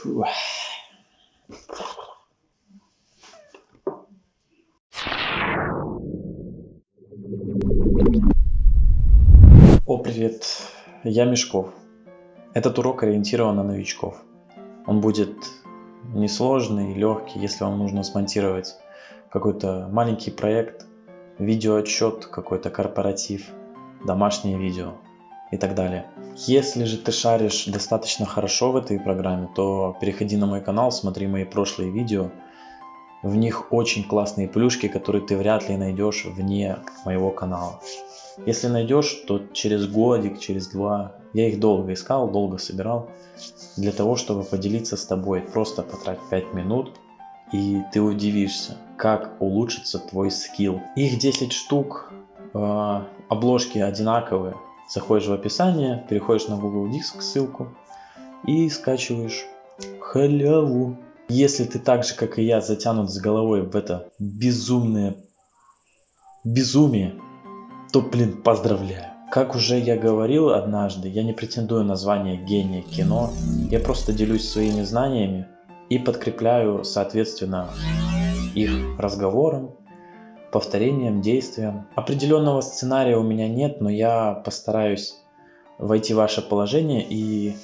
Фу. О, привет, я Мешков. Этот урок ориентирован на новичков. Он будет несложный, легкий, если вам нужно смонтировать какой-то маленький проект, видеоотчет, какой-то корпоратив, домашнее видео и так далее. Если же ты шаришь достаточно хорошо в этой программе, то переходи на мой канал, смотри мои прошлые видео. В них очень классные плюшки, которые ты вряд ли найдешь вне моего канала. Если найдешь, то через годик, через два. Я их долго искал, долго собирал. Для того, чтобы поделиться с тобой. Просто потрать 5 минут. И ты удивишься, как улучшится твой скилл. Их 10 штук. Э, обложки одинаковые. Заходишь в описание, переходишь на Google Диск ссылку. И скачиваешь халяву. Если ты так же, как и я, затянут с головой в это безумное безумие, то, блин, поздравляю. Как уже я говорил однажды, я не претендую на звание гения кино, я просто делюсь своими знаниями и подкрепляю, соответственно, их разговором, повторением, действием. Определенного сценария у меня нет, но я постараюсь войти в ваше положение и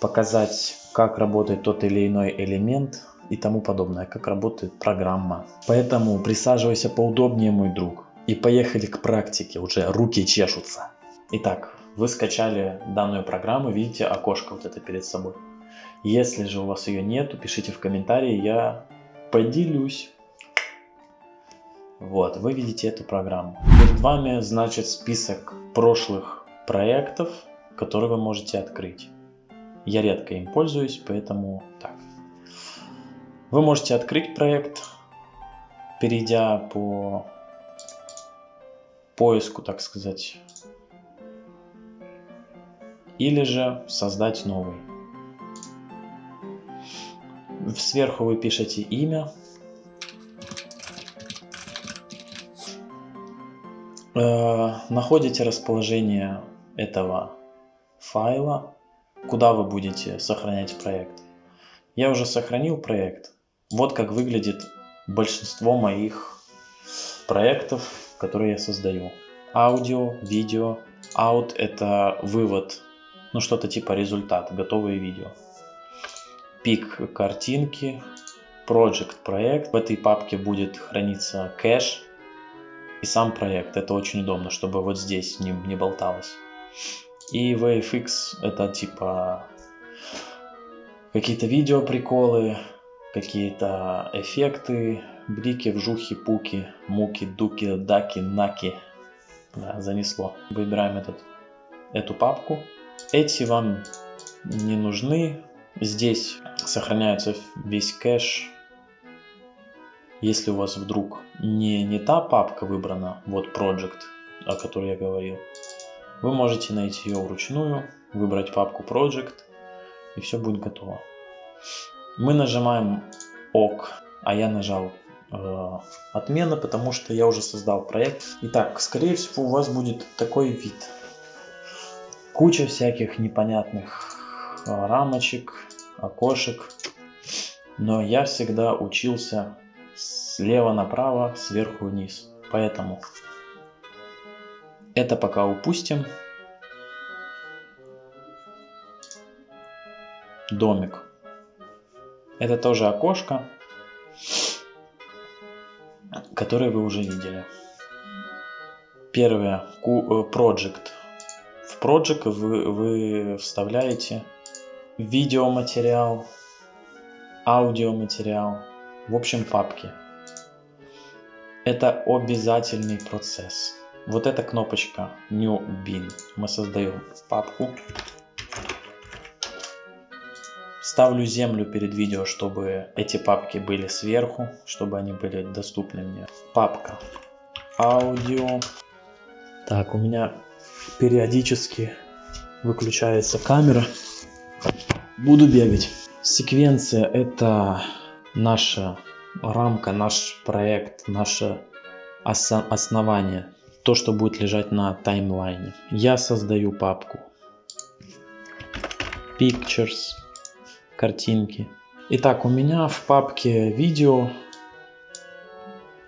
показать, как работает тот или иной элемент и тому подобное, как работает программа. Поэтому присаживайся поудобнее, мой друг. И поехали к практике, уже руки чешутся. Итак, вы скачали данную программу, видите окошко вот это перед собой. Если же у вас ее нету, пишите в комментарии, я поделюсь. Вот, вы видите эту программу. Перед вами, значит, список прошлых проектов, которые вы можете открыть. Я редко им пользуюсь, поэтому так. Вы можете открыть проект, перейдя по поиску, так сказать. Или же создать новый. Сверху вы пишете имя. Находите расположение этого файла, куда вы будете сохранять проект. Я уже сохранил проект. Вот как выглядит большинство моих проектов которые я создаю. Аудио, видео. Out это вывод, ну что-то типа результат, готовые видео. Пик картинки, Project проект. В этой папке будет храниться кэш и сам проект. Это очень удобно, чтобы вот здесь не, не болталось. И VFX это типа какие-то видео приколы, какие-то эффекты, блики, вжухи, пуки, муки, дуки, даки, наки. Да, занесло. Выбираем этот, эту папку. Эти вам не нужны. Здесь сохраняется весь кэш. Если у вас вдруг не, не та папка выбрана, вот Project, о которой я говорил, вы можете найти ее вручную, выбрать папку Project, и все будет готово. Мы нажимаем ОК, а я нажал э, отмена, потому что я уже создал проект. Итак, скорее всего у вас будет такой вид. Куча всяких непонятных э, рамочек, окошек. Но я всегда учился слева направо, сверху вниз. Поэтому это пока упустим. Домик. Это тоже окошко, которое вы уже видели. Первое, э, Project. В Project вы, вы вставляете видеоматериал, аудиоматериал, в общем папки. Это обязательный процесс. Вот эта кнопочка New Bin. Мы создаем папку Ставлю землю перед видео, чтобы эти папки были сверху, чтобы они были доступны мне. Папка. Аудио. Так, у меня периодически выключается камера. Буду бегать. Секвенция это наша рамка, наш проект, наше основание. То, что будет лежать на таймлайне. Я создаю папку. Pictures картинки Итак, у меня в папке видео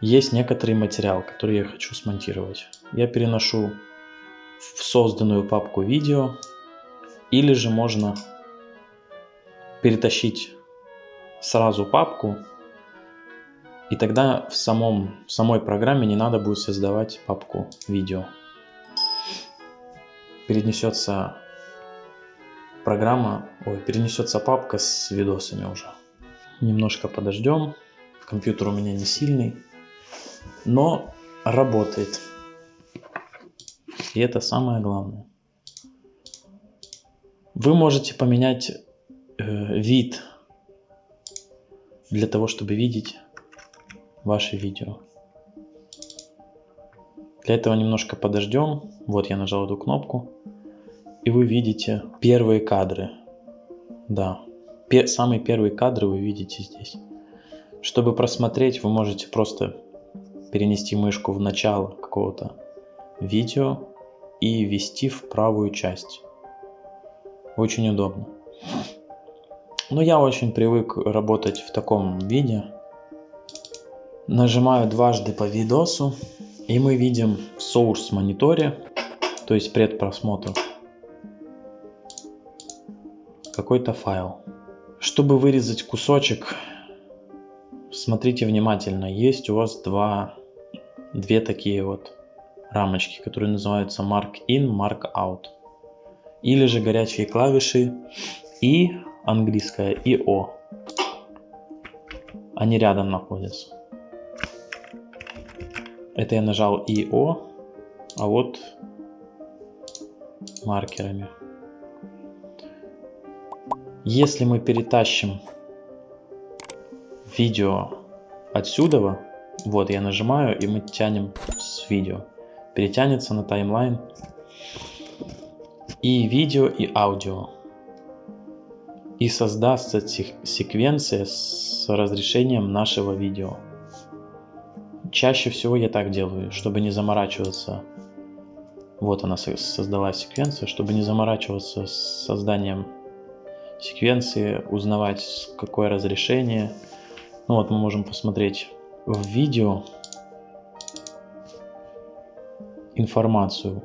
есть некоторый материал, который я хочу смонтировать. Я переношу в созданную папку видео, или же можно перетащить сразу папку, и тогда в, самом, в самой программе не надо будет создавать папку видео. Перенесется программа, ой, перенесется папка с видосами уже. Немножко подождем. Компьютер у меня не сильный, но работает. И это самое главное. Вы можете поменять э, вид для того, чтобы видеть ваши видео. Для этого немножко подождем. Вот я нажал эту кнопку. И вы видите первые кадры. Да, пе самые первые кадры вы видите здесь. Чтобы просмотреть, вы можете просто перенести мышку в начало какого-то видео и ввести в правую часть. Очень удобно. Но я очень привык работать в таком виде. Нажимаю дважды по видосу, и мы видим в source мониторе, то есть предпросмотр, какой-то файл. Чтобы вырезать кусочек, смотрите внимательно. Есть у вас два, две такие вот рамочки, которые называются Mark In, Mark Out. Или же горячие клавиши И, английская, и О. Они рядом находятся. Это я нажал и О, а вот маркерами. Если мы перетащим видео отсюда, вот я нажимаю и мы тянем с видео, перетянется на таймлайн и видео, и аудио. И создастся секвенция с разрешением нашего видео. Чаще всего я так делаю, чтобы не заморачиваться. Вот она создалась секвенция, чтобы не заморачиваться с созданием секвенции, узнавать какое разрешение. Ну вот мы можем посмотреть в видео информацию.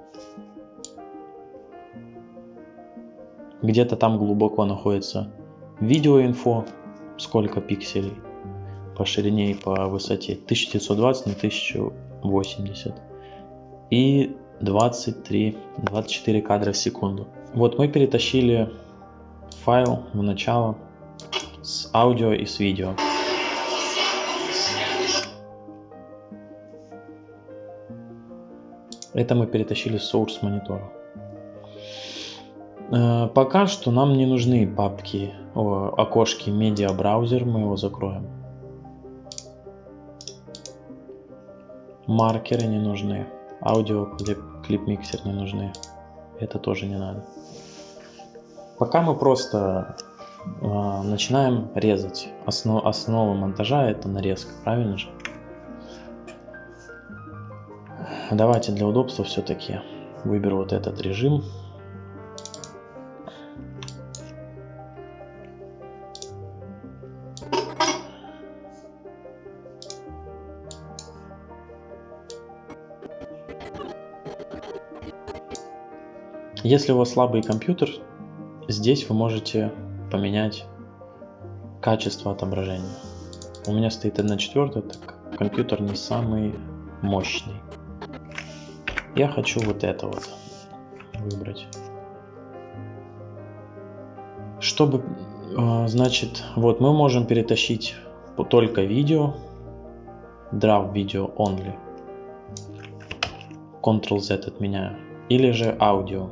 Где-то там глубоко находится видеоинфо, сколько пикселей по ширине и по высоте 1920 на 1080 и 23 24 кадра в секунду вот мы перетащили файл в начало с аудио и с видео. Это мы перетащили с source монитора. Э, пока что нам не нужны папки, о, окошки медиа браузер, мы его закроем. Маркеры не нужны, аудио клип миксер не нужны, это тоже не надо. Пока мы просто э, начинаем резать. Основ, основа монтажа это нарезка, правильно же? Давайте для удобства все-таки выберу вот этот режим. Если у вас слабый компьютер, Здесь вы можете поменять качество отображения. У меня стоит 1 четвертая, так компьютер не самый мощный. Я хочу вот это вот выбрать. Чтобы, а, значит, вот мы можем перетащить только видео, draw video only. Ctrl-Z отменяю. Или же аудио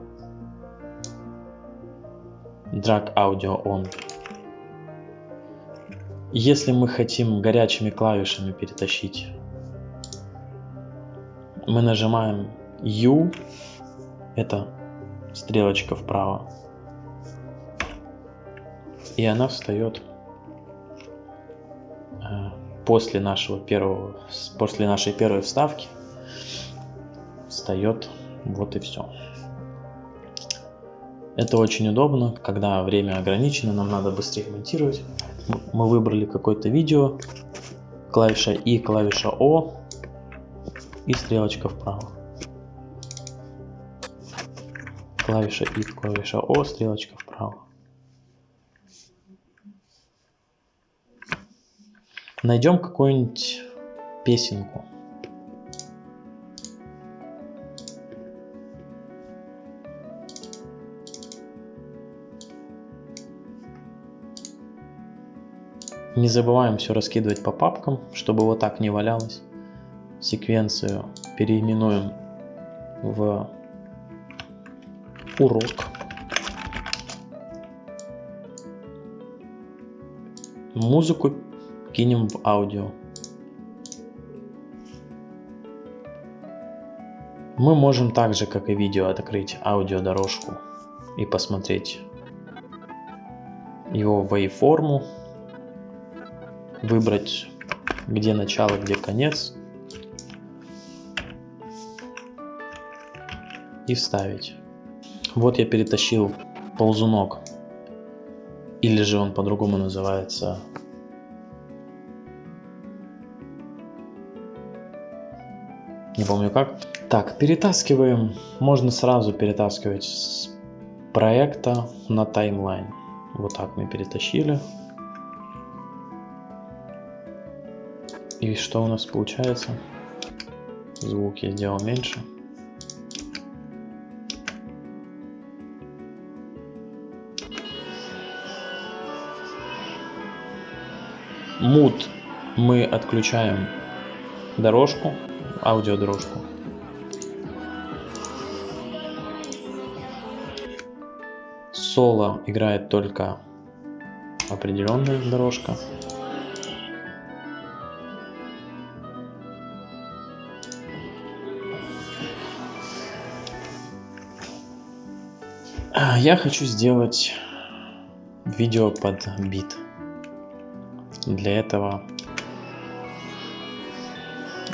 drag audio on. Если мы хотим горячими клавишами перетащить, мы нажимаем U, это стрелочка вправо, и она встает э, после нашего первого, после нашей первой вставки, встает вот и все. Это очень удобно, когда время ограничено, нам надо быстрее монтировать. мы выбрали какое-то видео, клавиша И, клавиша О и стрелочка вправо. Клавиша И, клавиша О, стрелочка вправо. Найдем какую-нибудь песенку. Не забываем все раскидывать по папкам, чтобы вот так не валялось. Секвенцию переименуем в урок. Музыку кинем в аудио. Мы можем также, как и видео, открыть аудиодорожку и посмотреть его waveформу выбрать где начало, где конец и вставить. Вот я перетащил ползунок, или же он по-другому называется не помню как. Так, перетаскиваем, можно сразу перетаскивать с проекта на таймлайн. Вот так мы перетащили. И что у нас получается? Звук я сделал меньше. Мут мы отключаем дорожку, аудиодорожку. Соло играет только определенная дорожка. Я хочу сделать видео под бит. Для этого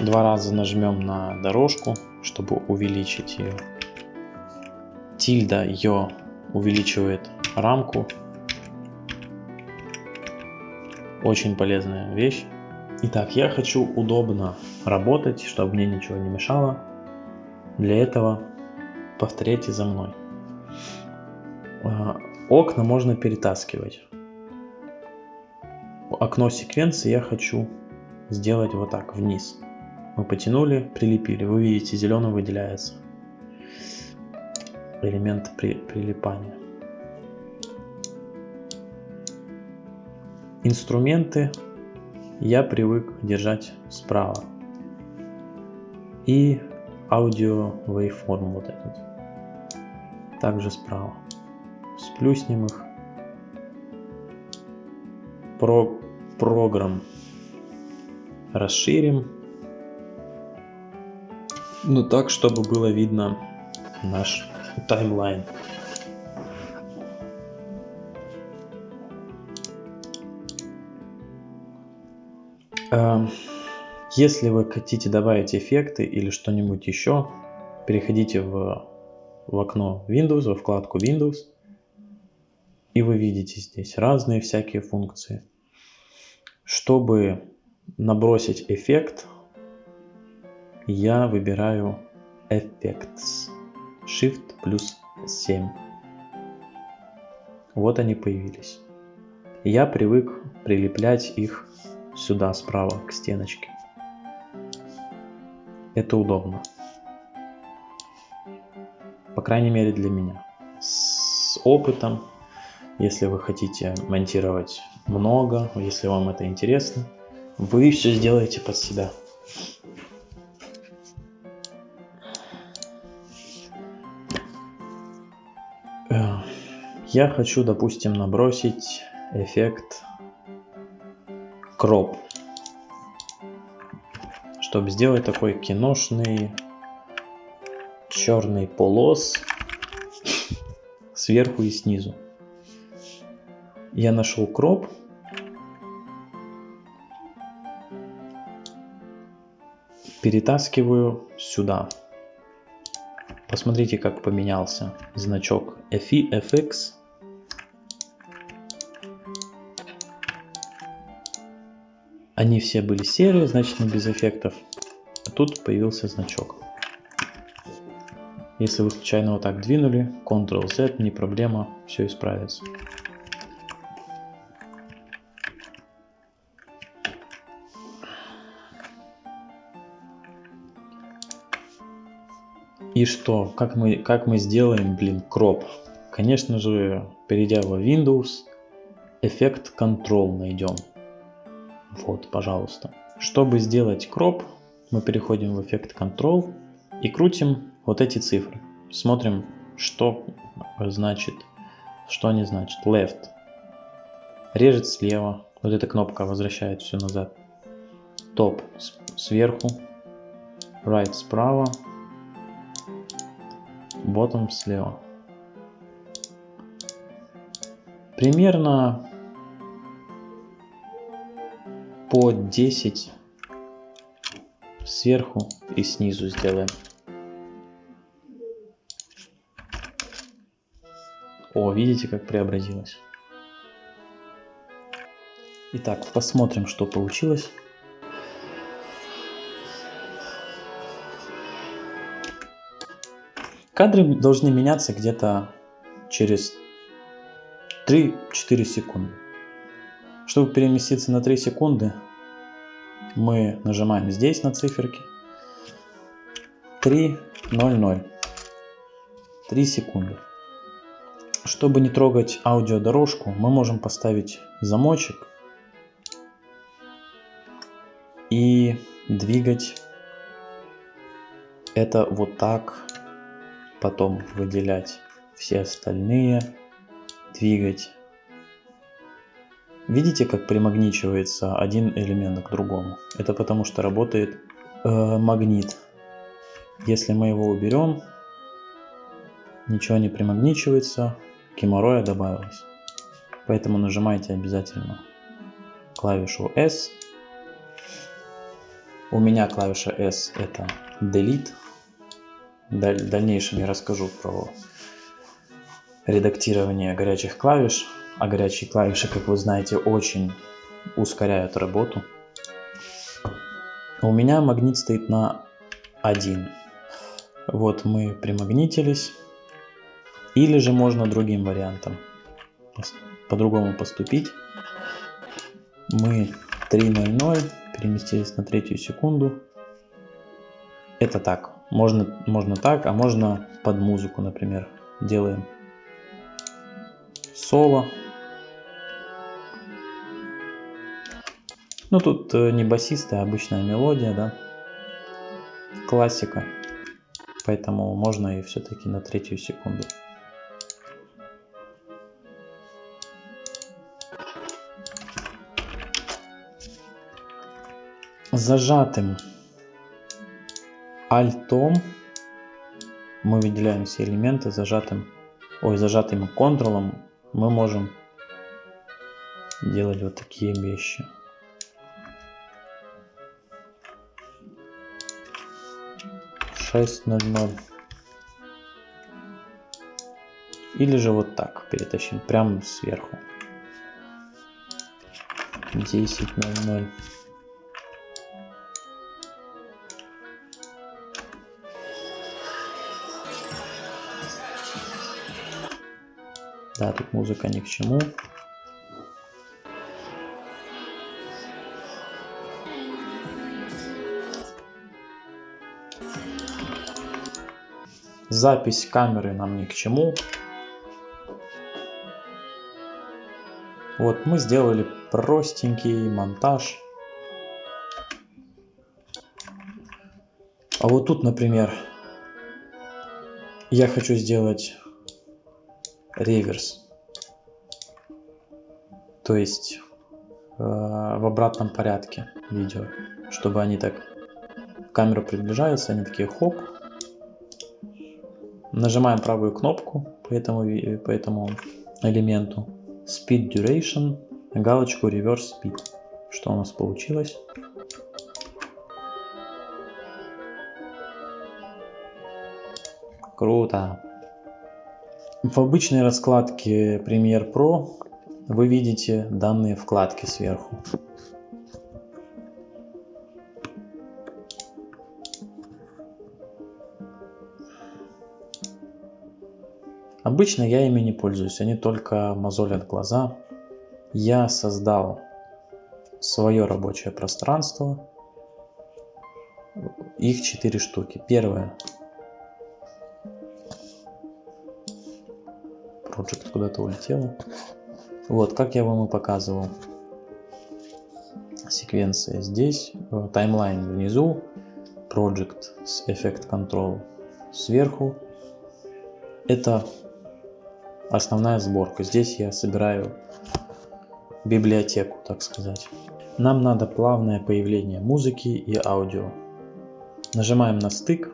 два раза нажмем на дорожку, чтобы увеличить ее. Тильда ее увеличивает рамку. Очень полезная вещь. Итак, я хочу удобно работать, чтобы мне ничего не мешало. Для этого повторяйте за мной. А, окна можно перетаскивать. Окно секвенции я хочу сделать вот так, вниз. Мы потянули, прилепили. Вы видите, зеленым выделяется элемент при, прилипания. Инструменты я привык держать справа. И аудио waveform вот этот. Также справа сплюснем их. Про программ расширим. Ну так, чтобы было видно наш таймлайн. Эм, если вы хотите добавить эффекты или что-нибудь еще, переходите в, в окно Windows, во вкладку Windows и вы видите здесь разные всякие функции. Чтобы набросить эффект, я выбираю Effects. Shift плюс 7. Вот они появились. Я привык прилеплять их сюда справа к стеночке. Это удобно. По крайней мере для меня. С опытом если вы хотите монтировать много, если вам это интересно, вы все сделаете под себя. Э, я хочу, допустим, набросить эффект кроп, чтобы сделать такой киношный черный полос сверху и снизу я нашел кроп. Перетаскиваю сюда. Посмотрите, как поменялся значок FI, FX. Они все были серые, значит без эффектов. А тут появился значок. Если вы случайно вот так двинули, Ctrl-Z, не проблема, все исправится. И что? Как мы, как мы сделаем, блин, кроп? Конечно же, перейдя в Windows, эффект Control найдем. Вот, пожалуйста. Чтобы сделать кроп, мы переходим в эффект Control и крутим вот эти цифры. Смотрим, что значит, что они значат. Left режет слева. Вот эта кнопка возвращает все назад. Top сверху. Right справа bottom слева. Примерно по 10 сверху и снизу сделаем. О, видите, как преобразилось. Итак, посмотрим, что получилось. Кадры должны меняться где-то через 3-4 секунды. Чтобы переместиться на 3 секунды, мы нажимаем здесь на циферки. 3, 0, 0. 3 секунды. Чтобы не трогать аудиодорожку, мы можем поставить замочек и двигать это вот так потом выделять все остальные, двигать. Видите, как примагничивается один элемент к другому? Это потому что работает э, магнит. Если мы его уберем, ничего не примагничивается, геморроя добавилось. Поэтому нажимайте обязательно клавишу S. У меня клавиша S это Delete. В дальнейшем я расскажу про редактирование горячих клавиш. А горячие клавиши, как вы знаете, очень ускоряют работу. У меня магнит стоит на 1. Вот мы примагнитились. Или же можно другим вариантом по-другому поступить. Мы 3.00 переместились на третью секунду. Это так, можно, можно так, а можно под музыку, например, делаем соло. Ну тут э, не басистая, а обычная мелодия, да, классика, поэтому можно и все-таки на третью секунду. Зажатым альтом мы выделяем все элементы зажатым, ой, зажатым контролом мы можем делать вот такие вещи. Шесть ноль ноль. Или же вот так перетащим, прямо сверху. Десять ноль ноль. Да, тут музыка ни к чему. Запись камеры нам ни к чему. Вот мы сделали простенький монтаж. А вот тут, например, я хочу сделать реверс. То есть э, в обратном порядке видео, чтобы они так камера приближается, они такие хоп. Нажимаем правую кнопку по этому, по этому элементу. Speed Duration, галочку Reverse Speed. Что у нас получилось? Круто! В обычной раскладке Premiere Pro вы видите данные вкладки сверху. Обычно я ими не пользуюсь, они только мозолят глаза. Я создал свое рабочее пространство. Их четыре штуки. Первое Project куда-то улетела. Вот, как я вам и показывал. Секвенция здесь, э, таймлайн внизу, Project с Effect Control сверху. Это основная сборка. Здесь я собираю библиотеку, так сказать. Нам надо плавное появление музыки и аудио. Нажимаем на стык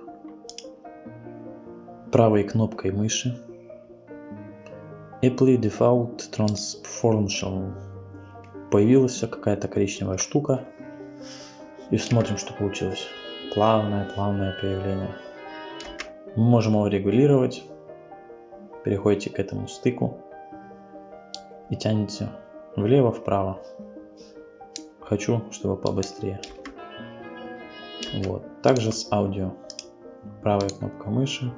правой кнопкой мыши. Apply Default Transformation. Появилась какая-то коричневая штука. И смотрим, что получилось. Плавное, плавное появление. Мы можем его регулировать. Переходите к этому стыку и тянете влево-вправо. Хочу, чтобы побыстрее. Вот. Также с аудио. Правая кнопка мыши.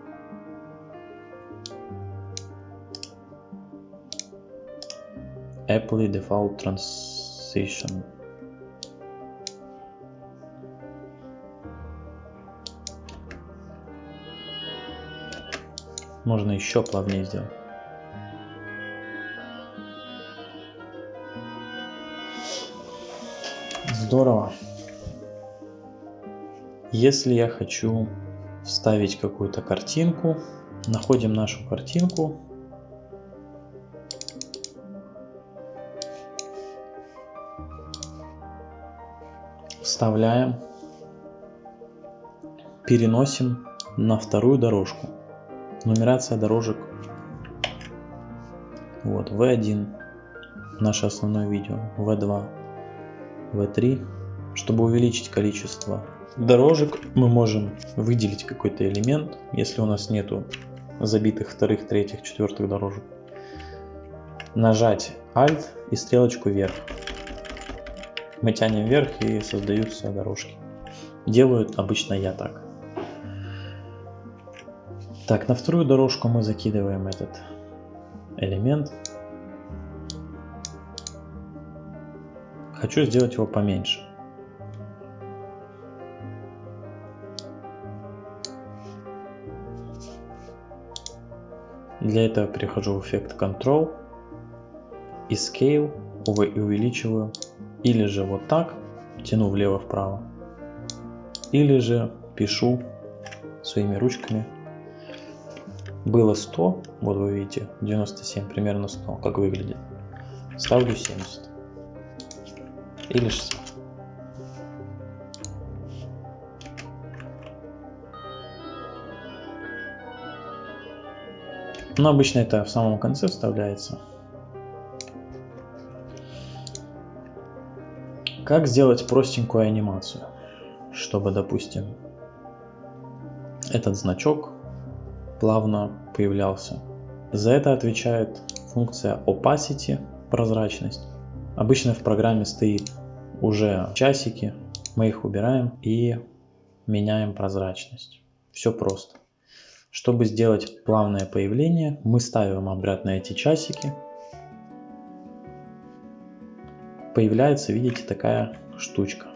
Apple Default Transition. Можно еще плавнее сделать. Здорово. Если я хочу вставить какую-то картинку, находим нашу картинку. Вставляем, переносим на вторую дорожку. Нумерация дорожек. Вот, V1, наше основное видео, V2, V3. Чтобы увеличить количество дорожек, мы можем выделить какой-то элемент, если у нас нету забитых вторых, третьих, четвертых дорожек. Нажать Alt и стрелочку вверх. Мы тянем вверх и создаются дорожки. Делаю обычно я так. Так, на вторую дорожку мы закидываем этот элемент. Хочу сделать его поменьше. Для этого перехожу в эффект Control и Scale увеличиваю. Или же вот так, тяну влево-вправо. Или же пишу своими ручками было 100, вот вы видите, 97, примерно 100, как выглядит. Ставлю 70. Или 60. Но обычно это в самом конце вставляется. Как сделать простенькую анимацию, чтобы, допустим, этот значок плавно появлялся. За это отвечает функция opacity, прозрачность. Обычно в программе стоит уже часики, мы их убираем и меняем прозрачность. Все просто. Чтобы сделать плавное появление, мы ставим обратно эти часики. Появляется, видите, такая штучка.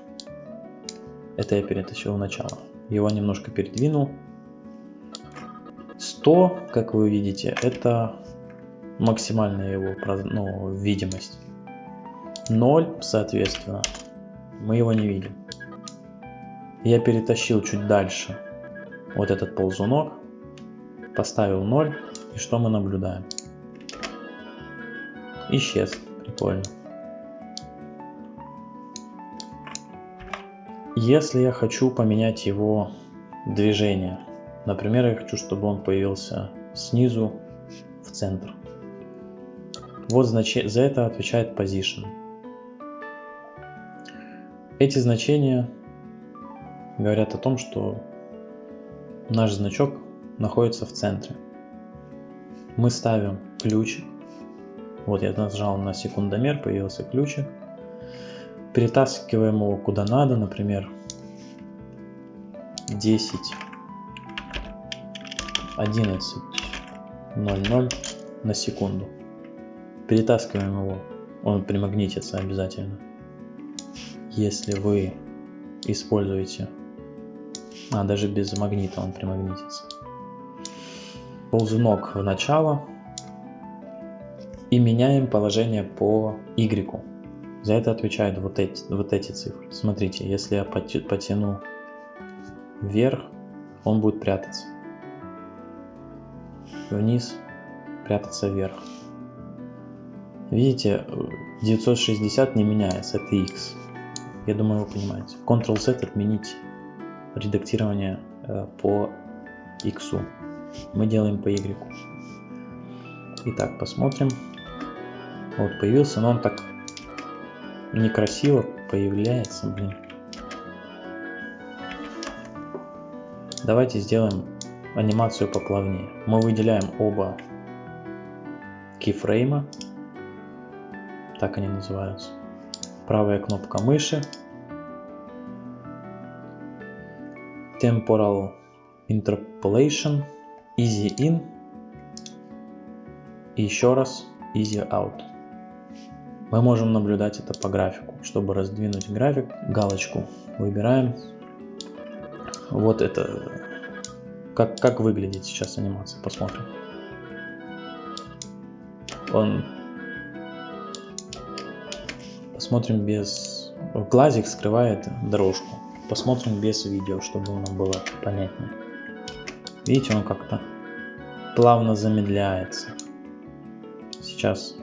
Это я перетащил в начало. Его немножко передвинул, 100, как вы видите, это максимальная его ну, видимость. 0, соответственно, мы его не видим. Я перетащил чуть дальше вот этот ползунок, поставил 0, и что мы наблюдаем? Исчез, прикольно. Если я хочу поменять его движение, Например, я хочу, чтобы он появился снизу в центр. Вот значение, за это отвечает position. Эти значения говорят о том, что наш значок находится в центре. Мы ставим ключик. Вот я нажал на секундомер, появился ключик. Перетаскиваем его куда надо, например, 10 11 0,0 на секунду. Перетаскиваем его, он примагнитится обязательно. Если вы используете, а даже без магнита он примагнитится. Ползунок в начало и меняем положение по Y. За это отвечают вот эти, вот эти цифры. Смотрите, если я потяну вверх, он будет прятаться. Вниз, прятаться вверх. Видите, 960 не меняется, это X. Я думаю, вы понимаете. Ctrl-Z отменить редактирование э, по X. Мы делаем по Y. Итак, посмотрим. Вот появился, но он так некрасиво появляется, блин. Давайте сделаем анимацию поплавнее. Мы выделяем оба кейфрейма, так они называются. Правая кнопка мыши, Temporal Interpolation, Easy In и еще раз Easy Out. Мы можем наблюдать это по графику. Чтобы раздвинуть график, галочку выбираем. Вот это, как, как выглядит сейчас анимация, посмотрим. Он, посмотрим без, глазик скрывает дорожку. Посмотрим без видео, чтобы нам было понятнее. Видите, он как-то плавно замедляется. Сейчас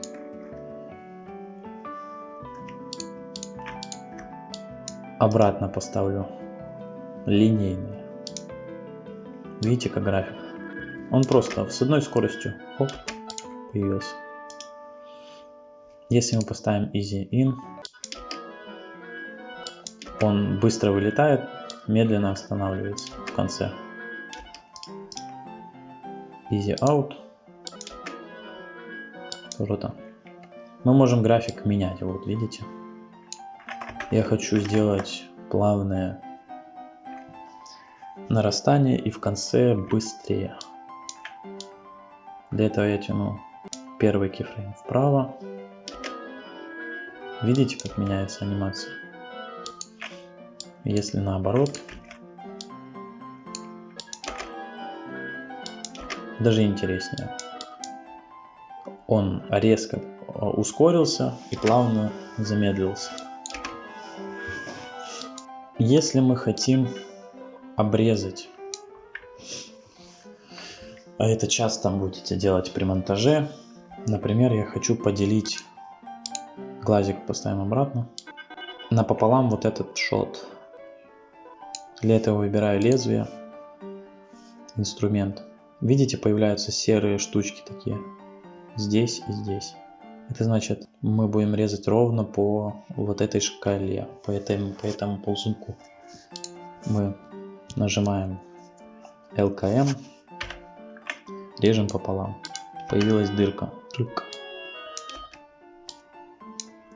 обратно поставлю линейный. Видите, как график? Он просто с одной скоростью оп, появился. Если мы поставим Easy In, он быстро вылетает, медленно останавливается в конце. Easy Out. Круто. Мы можем график менять, вот видите. Я хочу сделать плавное нарастание и в конце быстрее. Для этого я тяну первый кифрейм вправо. Видите, как меняется анимация? Если наоборот, даже интереснее. Он резко ускорился и плавно замедлился. Если мы хотим обрезать, а это часто будете делать при монтаже, например, я хочу поделить, глазик поставим обратно, напополам вот этот шот. Для этого выбираю лезвие, инструмент. Видите, появляются серые штучки такие, здесь и здесь. Это значит, мы будем резать ровно по вот этой шкале, по этому, по этому ползунку. Мы нажимаем LKM, режем пополам. Появилась дырка.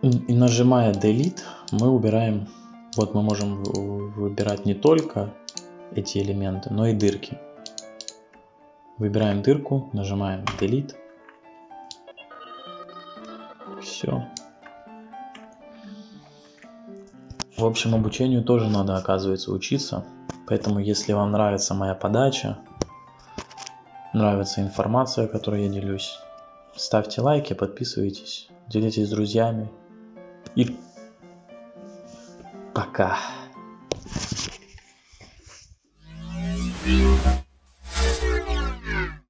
И нажимая Delete, мы убираем, вот мы можем выбирать не только эти элементы, но и дырки. Выбираем дырку, нажимаем Delete все. В общем, обучению тоже надо, оказывается, учиться. Поэтому, если вам нравится моя подача, нравится информация, которой я делюсь, ставьте лайки, подписывайтесь, делитесь с друзьями. И пока.